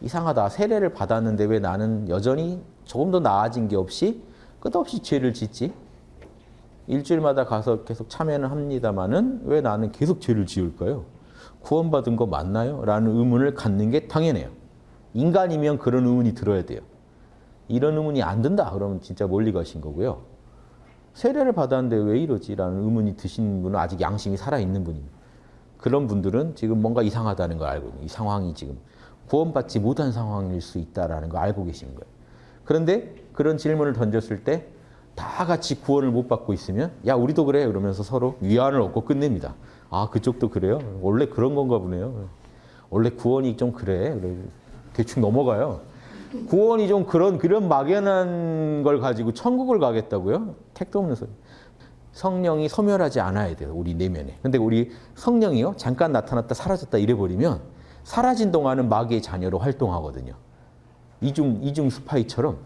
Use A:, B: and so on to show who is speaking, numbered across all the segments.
A: 이상하다. 세례를 받았는데 왜 나는 여전히 조금 더 나아진 게 없이 끝없이 죄를 짓지? 일주일마다 가서 계속 참여는 합니다만은 왜 나는 계속 죄를 지을까요? 구원받은 거 맞나요? 라는 의문을 갖는 게 당연해요. 인간이면 그런 의문이 들어야 돼요. 이런 의문이 안 든다 그러면 진짜 멀리 가신 거고요. 세례를 받았는데 왜 이러지? 라는 의문이 드신 분은 아직 양심이 살아있는 분입니다. 그런 분들은 지금 뭔가 이상하다는 걸 알고 이 상황이 지금 구원받지 못한 상황일 수 있다는 걸 알고 계신 거예요. 그런데 그런 질문을 던졌을 때 다 같이 구원을 못 받고 있으면 야 우리도 그래 그러면서 서로 위안을 얻고 끝냅니다. 아 그쪽도 그래요? 원래 그런 건가 보네요. 원래 구원이 좀 그래. 대충 넘어가요. 구원이 좀 그런 그런 막연한 걸 가지고 천국을 가겠다고요? 택도 없는 소리. 성령이 소멸하지 않아야 돼요. 우리 내면에. 근데 우리 성령이요. 잠깐 나타났다 사라졌다 이래 버리면 사라진 동안은 마귀의 자녀로 활동하거든요. 이중 이중 스파이처럼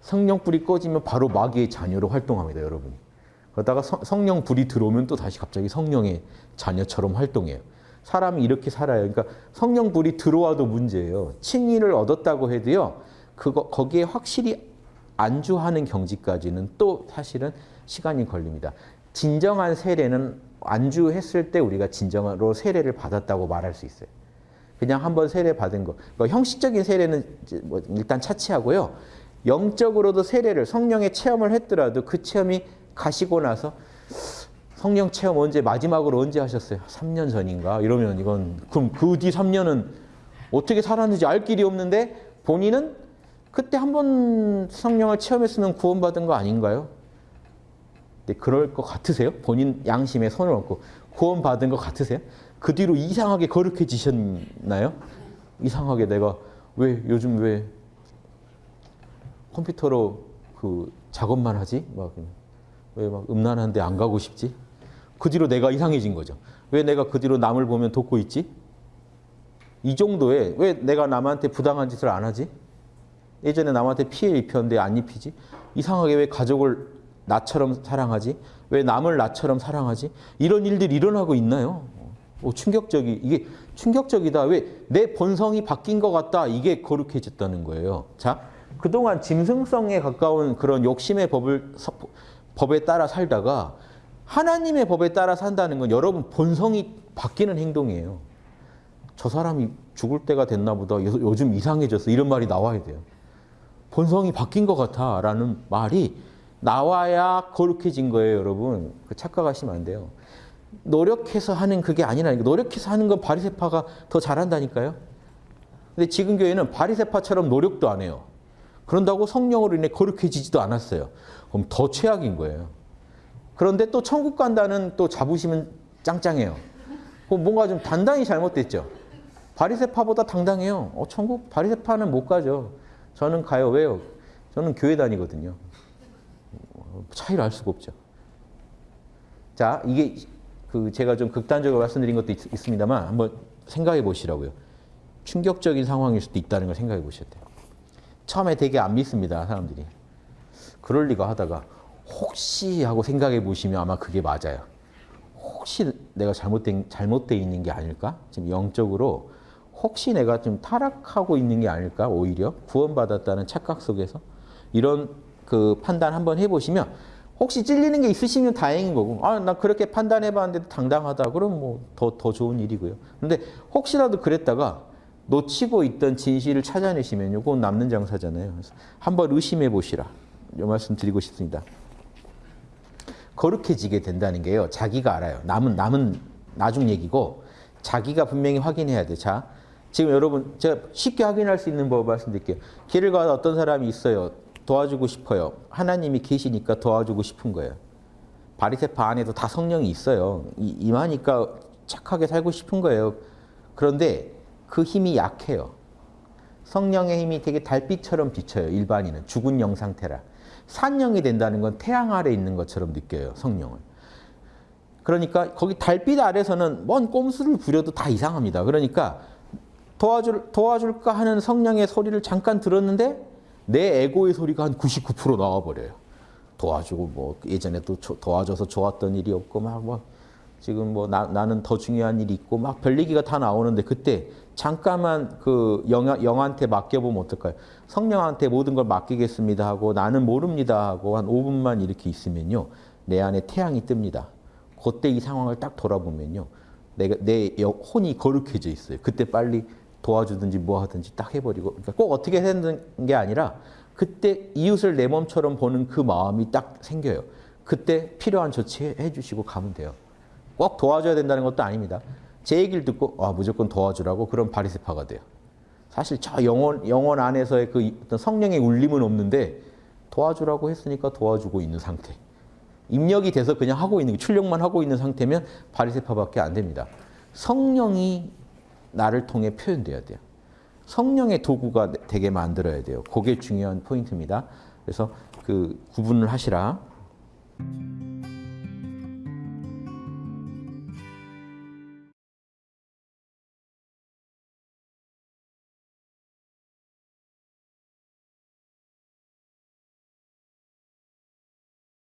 A: 성령 불이 꺼지면 바로 마귀의 자녀로 활동합니다, 여러분이. 그러다가 성령 불이 들어오면 또 다시 갑자기 성령의 자녀처럼 활동해요. 사람이 이렇게 살아요. 그러니까 성령 불이 들어와도 문제예요. 칭의를 얻었다고 해도요. 그거 거기에 확실히 안주하는 경지까지는 또 사실은 시간이 걸립니다. 진정한 세례는 안주했을 때 우리가 진정으로 세례를 받았다고 말할 수 있어요. 그냥 한번 세례 받은 거. 그러니까 형식적인 세례는 뭐 일단 차치하고요. 영적으로도 세례를 성령의 체험을 했더라도 그 체험이 가시고 나서 성령 체험 언제 마지막으로 언제 하셨어요? 3년 전인가? 이러면 이건 그럼 그 뒤 3년은 어떻게 살았는지 알 길이 없는데 본인은 그때 한 번 성령을 체험했으면 구원받은 거 아닌가요? 네, 그럴 것 같으세요? 본인 양심에 손을 얹고 구원받은 것 같으세요? 그 뒤로 이상하게 거룩해지셨나요? 이상하게 내가 왜 요즘 왜 컴퓨터로 그 작업만 하지? 막 왜 막 음란한데 안 가고 싶지? 그 뒤로 내가 이상해진 거죠. 왜 내가 그 뒤로 남을 보면 돕고 있지? 이 정도에 왜 내가 남한테 부당한 짓을 안 하지? 예전에 남한테 피해 입혔는데 안 입히지? 이상하게 왜 가족을 나처럼 사랑하지? 왜 남을 나처럼 사랑하지? 이런 일들이 일어나고 있나요? 오, 충격적이 이게 충격적이다. 왜 내 본성이 바뀐 것 같다. 이게 거룩해졌다는 거예요. 자, 그동안 짐승성에 가까운 그런 욕심의 법을 법에 따라 살다가 하나님의 법에 따라 산다는 건 여러분 본성이 바뀌는 행동이에요. 저 사람이 죽을 때가 됐나 보다. 요즘 이상해졌어. 이런 말이 나와야 돼요. 본성이 바뀐 것 같아. 라는 말이 나와야 거룩해진 거예요, 여러분. 그 착각하시면 안 돼요. 노력해서 하는 그게 아니라니까. 노력해서 하는 건 바리세파가 더 잘한다니까요. 근데 지금 교회는 바리세파처럼 노력도 안 해요. 그런다고 성령으로 인해 거룩해지지도 않았어요. 그럼 더 최악인 거예요. 그런데 또 천국 간다는 또 자부심은 짱짱해요. 뭔가 좀 단단히 잘못됐죠. 바리세파보다 당당해요. 어, 천국 바리세파는 못 가죠. 저는 가요. 왜요? 저는 교회 다니거든요. 차이를 알 수가 없죠. 자, 이게 그 제가 좀 극단적으로 말씀드린 것도 있, 습니다만 한번 생각해 보시라고요. 충격적인 상황일 수도 있다는 걸 생각해 보셔야 돼요. 처음에 되게 안 믿습니다, 사람들이. 그럴 리가 하다가 혹시 하고 생각해 보시면 아마 그게 맞아요. 혹시 내가 잘못된, 잘못되어 있는 게 아닐까? 지금 영적으로 혹시 내가 좀 타락하고 있는 게 아닐까? 오히려 구원받았다는 착각 속에서 이런 그 판단 한번 해 보시면 혹시 찔리는 게 있으시면 다행인 거고 아, 나 그렇게 판단해 봤는데 당당하다. 그럼 뭐더더 좋은 일이고요. 근데 혹시라도 그랬다가 놓치고 있던 진실을 찾아내시면 요건 남는 장사잖아요. 그래서 한번 의심해 보시라. 이 말씀 드리고 싶습니다. 거룩해지게 된다는 게요. 자기가 알아요. 남은 남은 나중 얘기고 자기가 분명히 확인해야 돼. 자, 지금 여러분 제가 쉽게 확인할 수 있는 법 말씀드릴게요. 길을 가다 어떤 사람이 있어요. 도와주고 싶어요. 하나님이 계시니까 도와주고 싶은 거예요. 바리새파 안에도 다 성령이 있어요. 이, 임하니까 착하게 살고 싶은 거예요. 그런데 그 힘이 약해요. 성령의 힘이 되게 달빛처럼 비쳐요. 일반인은. 죽은 영 상태라. 산영이 된다는 건 태양 아래 있는 것처럼 느껴요. 성령을. 그러니까 거기 달빛 아래서는 먼 꼼수를 부려도 다 이상합니다. 그러니까 도와줄, 도와줄까 하는 성령의 소리를 잠깐 들었는데 내 에고의 소리가 한 99% 나와버려요. 도와주고 뭐 예전에 또 도와줘서 좋았던 일이 없고 막, 막 지금 뭐 나, 나는 더 중요한 일이 있고 막 별 얘기가 다 나오는데 그때 잠깐만 그 영, 영한테 맡겨보면 어떨까요? 성령한테 모든 걸 맡기겠습니다 하고 나는 모릅니다 하고 한 5분만 이렇게 있으면요. 내 안에 태양이 뜹니다. 그때 이 상황을 딱 돌아보면요. 내가 내 영- 혼이 거룩해져 있어요. 그때 빨리 도와주든지 뭐 하든지 딱 해버리고 그러니까 꼭 어떻게 되는 게 아니라 그때 이웃을 내 몸처럼 보는 그 마음이 딱 생겨요. 그때 필요한 조치 해 주시고 가면 돼요. 꼭 도와줘야 된다는 것도 아닙니다. 제 얘기를 듣고 아, 무조건 도와주라고 그럼 바리새파가 돼요. 사실 저 영혼 영혼 안에서의 그 어떤 성령의 울림은 없는데 도와주라고 했으니까 도와주고 있는 상태. 입력이 돼서 그냥 하고 있는 게 출력만 하고 있는 상태면 바리새파밖에 안 됩니다. 성령이 나를 통해 표현돼야 돼요. 성령의 도구가 되게 만들어야 돼요. 그게 중요한 포인트입니다. 그래서 그 구분을 하시라.